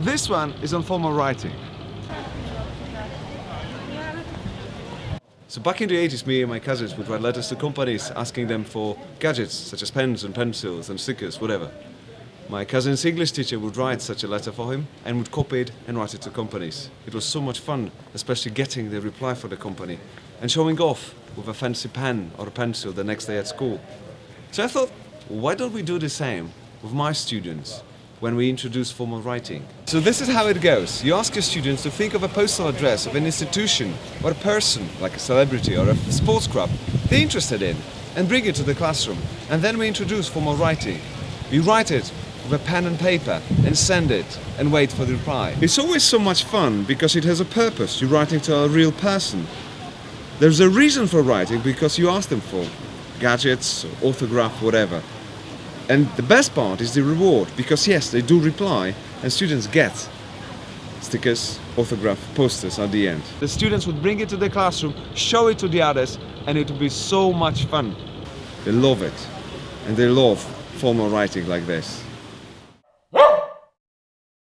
This one is on formal writing. So back in the 80s, me and my cousins would write letters to companies asking them for gadgets such as pens and pencils and stickers, whatever. My cousin's English teacher would write such a letter for him and would copy it and write it to companies. It was so much fun, especially getting the reply for the company and showing off with a fancy pen or a pencil the next day at school. So I thought, why don't we do the same with my students when we introduce formal writing? So this is how it goes. You ask your students to think of a postal address of an institution or a person, like a celebrity or a sports club, they're interested in, and bring it to the classroom. And then we introduce formal writing. We write it with a pen and paper and send it and wait for the reply. It's always so much fun because it has a purpose. You're writing to a real person. There's a reason for writing because you ask them for gadgets, autograph, whatever. And the best part is the reward because yes, they do reply and students get stickers, autograph, posters at the end. The students would bring it to the classroom, show it to the others and it would be so much fun. They love it and they love formal writing like this.